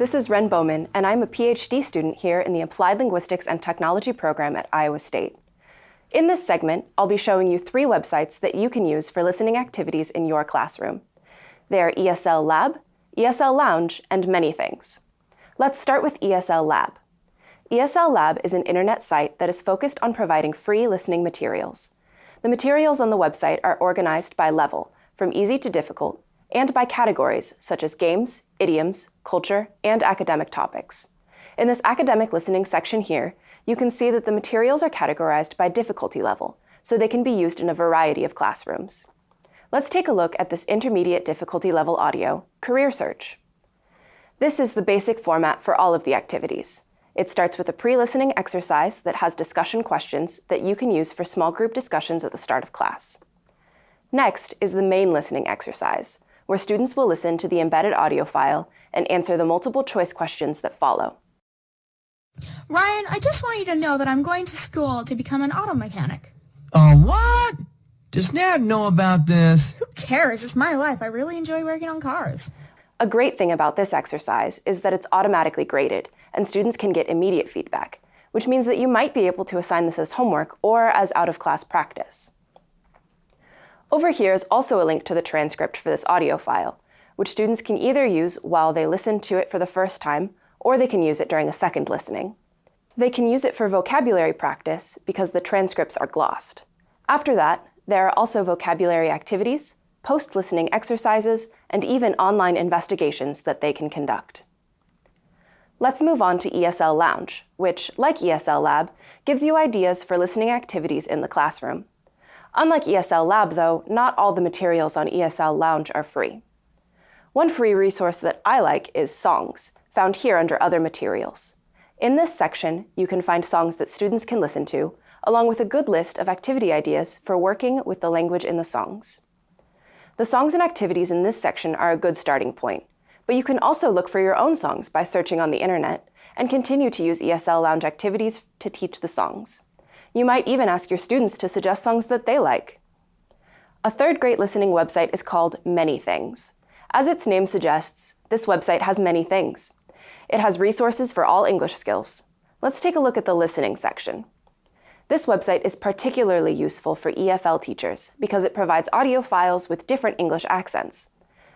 This is Ren Bowman, and I'm a PhD student here in the Applied Linguistics and Technology program at Iowa State. In this segment, I'll be showing you three websites that you can use for listening activities in your classroom. They are ESL Lab, ESL Lounge, and many things. Let's start with ESL Lab. ESL Lab is an internet site that is focused on providing free listening materials. The materials on the website are organized by level, from easy to difficult, and by categories such as games, idioms, culture, and academic topics. In this academic listening section here, you can see that the materials are categorized by difficulty level, so they can be used in a variety of classrooms. Let's take a look at this intermediate difficulty level audio, Career Search. This is the basic format for all of the activities. It starts with a pre-listening exercise that has discussion questions that you can use for small group discussions at the start of class. Next is the main listening exercise, where students will listen to the embedded audio file and answer the multiple choice questions that follow. Ryan, I just want you to know that I'm going to school to become an auto mechanic. Oh, what? Does Ned know about this? Who cares? It's my life. I really enjoy working on cars. A great thing about this exercise is that it's automatically graded, and students can get immediate feedback, which means that you might be able to assign this as homework or as out-of-class practice. Over here is also a link to the transcript for this audio file, which students can either use while they listen to it for the first time, or they can use it during a second listening. They can use it for vocabulary practice because the transcripts are glossed. After that, there are also vocabulary activities, post-listening exercises, and even online investigations that they can conduct. Let's move on to ESL Lounge, which, like ESL Lab, gives you ideas for listening activities in the classroom. Unlike ESL Lab, though, not all the materials on ESL Lounge are free. One free resource that I like is Songs, found here under Other Materials. In this section, you can find songs that students can listen to, along with a good list of activity ideas for working with the language in the songs. The songs and activities in this section are a good starting point, but you can also look for your own songs by searching on the internet and continue to use ESL Lounge activities to teach the songs. You might even ask your students to suggest songs that they like. A third great listening website is called Many Things. As its name suggests, this website has many things. It has resources for all English skills. Let's take a look at the listening section. This website is particularly useful for EFL teachers because it provides audio files with different English accents.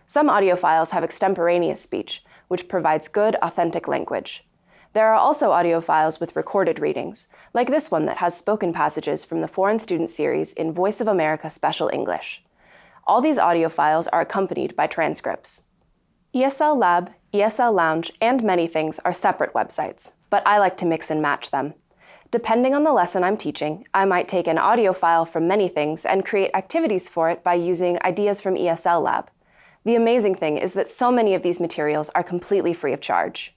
Some audio files have extemporaneous speech, which provides good, authentic language. There are also audio files with recorded readings, like this one that has spoken passages from the Foreign Student Series in Voice of America Special English. All these audio files are accompanied by transcripts. ESL Lab, ESL Lounge, and many things are separate websites, but I like to mix and match them. Depending on the lesson I'm teaching, I might take an audio file from many things and create activities for it by using ideas from ESL Lab. The amazing thing is that so many of these materials are completely free of charge.